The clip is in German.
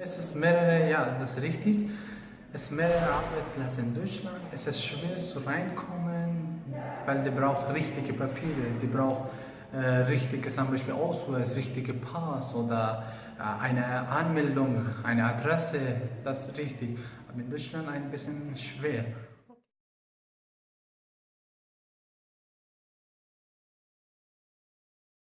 Es ist mehrere, ja, das ist richtig. Es ist mehrere Arbeitsplätze in Deutschland. Es ist schwer zu reinkommen, weil die braucht richtige Papiere. Die brauchen äh, richtiges zum Beispiel Ausweis, richtige Pass oder äh, eine Anmeldung, eine Adresse. Das ist richtig. Aber in Deutschland ein bisschen schwer.